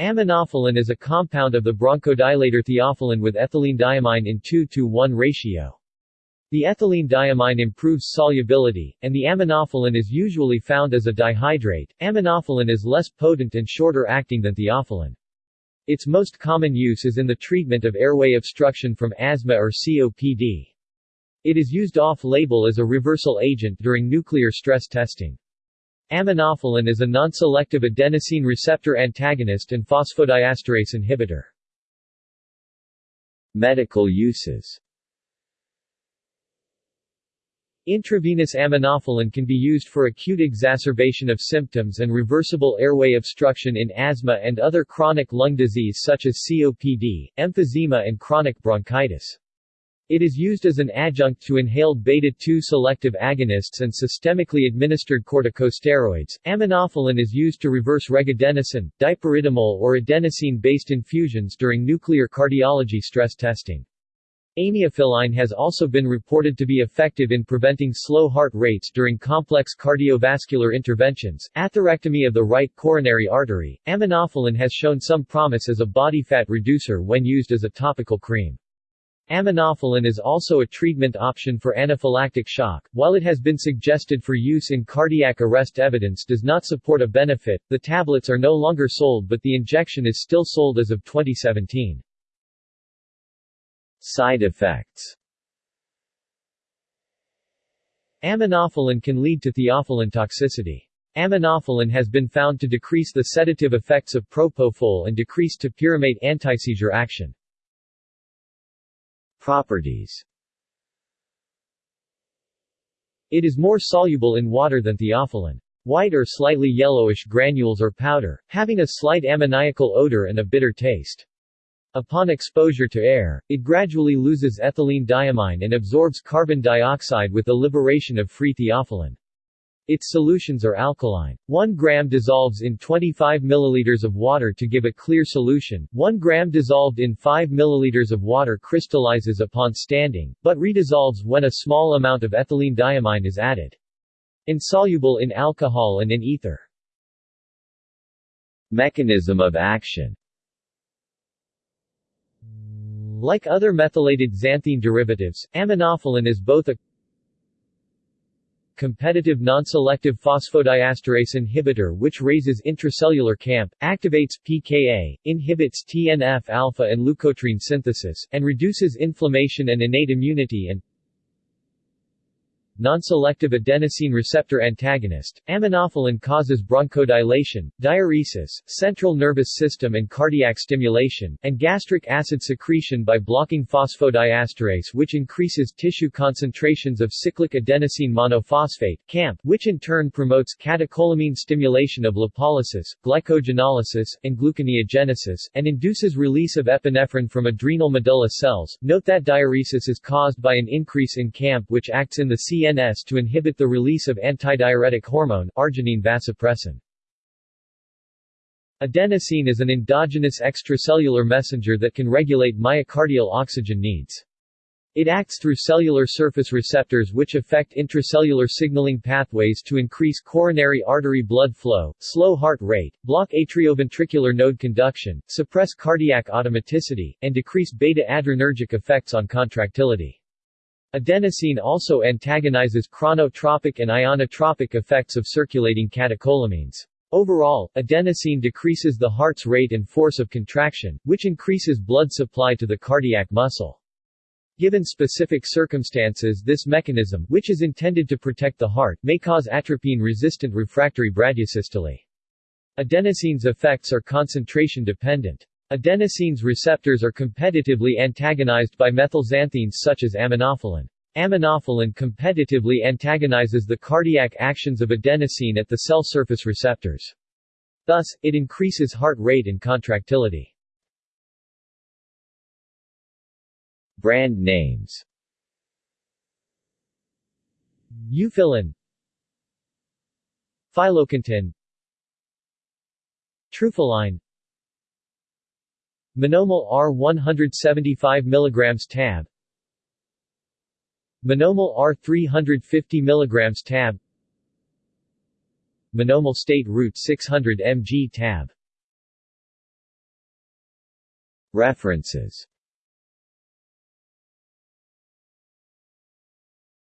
Aminophylline is a compound of the bronchodilator theophylline with ethylene diamine in 2 to 1 ratio. The ethylene diamine improves solubility, and the aminophylline is usually found as a dihydrate. Aminophylline is less potent and shorter acting than theophylline. Its most common use is in the treatment of airway obstruction from asthma or COPD. It is used off-label as a reversal agent during nuclear stress testing. Aminophylline is a non-selective adenosine receptor antagonist and phosphodiesterase inhibitor. Medical uses Intravenous aminophylline can be used for acute exacerbation of symptoms and reversible airway obstruction in asthma and other chronic lung disease such as COPD, emphysema and chronic bronchitis. It is used as an adjunct to inhaled beta-2 selective agonists and systemically administered corticosteroids. Aminophylline is used to reverse regadenoson, dipyridamole or adenosine-based infusions during nuclear cardiology stress testing. Aminophylline has also been reported to be effective in preventing slow heart rates during complex cardiovascular interventions. Atherectomy of the right coronary artery. Aminophylline has shown some promise as a body fat reducer when used as a topical cream. Aminophylline is also a treatment option for anaphylactic shock. While it has been suggested for use in cardiac arrest evidence does not support a benefit, the tablets are no longer sold but the injection is still sold as of 2017. Side effects Aminophylline can lead to theophylline toxicity. Aminophylline has been found to decrease the sedative effects of propofol and decrease topiramate antiseizure action. Properties It is more soluble in water than theophylline. White or slightly yellowish granules or powder, having a slight ammoniacal odor and a bitter taste. Upon exposure to air, it gradually loses ethylene diamine and absorbs carbon dioxide with the liberation of free theophylline. Its solutions are alkaline. 1 gram dissolves in 25 milliliters of water to give a clear solution. 1 gram dissolved in 5 milliliters of water crystallizes upon standing, but redissolves when a small amount of ethylene diamine is added. Insoluble in alcohol and in ether. Mechanism of action Like other methylated xanthine derivatives, aminophylline is both a competitive non-selective phosphodiesterase inhibitor which raises intracellular CAMP, activates PKA, inhibits TNF-alpha and leukotriene synthesis, and reduces inflammation and innate immunity and non-selective adenosine receptor antagonist, aminophylline causes bronchodilation, diuresis, central nervous system and cardiac stimulation, and gastric acid secretion by blocking phosphodiesterase which increases tissue concentrations of cyclic adenosine monophosphate CAMP, which in turn promotes catecholamine stimulation of lipolysis, glycogenolysis, and gluconeogenesis, and induces release of epinephrine from adrenal medulla cells. Note that diuresis is caused by an increase in CAMP which acts in the CN CNS to inhibit the release of antidiuretic hormone, arginine vasopressin. Adenosine is an endogenous extracellular messenger that can regulate myocardial oxygen needs. It acts through cellular surface receptors which affect intracellular signaling pathways to increase coronary artery blood flow, slow heart rate, block atrioventricular node conduction, suppress cardiac automaticity, and decrease beta-adrenergic effects on contractility. Adenosine also antagonizes chronotropic and inotropic effects of circulating catecholamines. Overall, adenosine decreases the heart's rate and force of contraction, which increases blood supply to the cardiac muscle. Given specific circumstances this mechanism, which is intended to protect the heart, may cause atropine-resistant refractory bradyasystole. Adenosine's effects are concentration-dependent. Adenosine's receptors are competitively antagonized by methylxanthines such as aminophylline. Aminophylline competitively antagonizes the cardiac actions of adenosine at the cell surface receptors. Thus, it increases heart rate and contractility. Brand names Euphyllin Phyllocontin Truphylline Monomol R 175 mg tab. Monomol R 350 mg tab. Monomol state Route 600 mg tab. References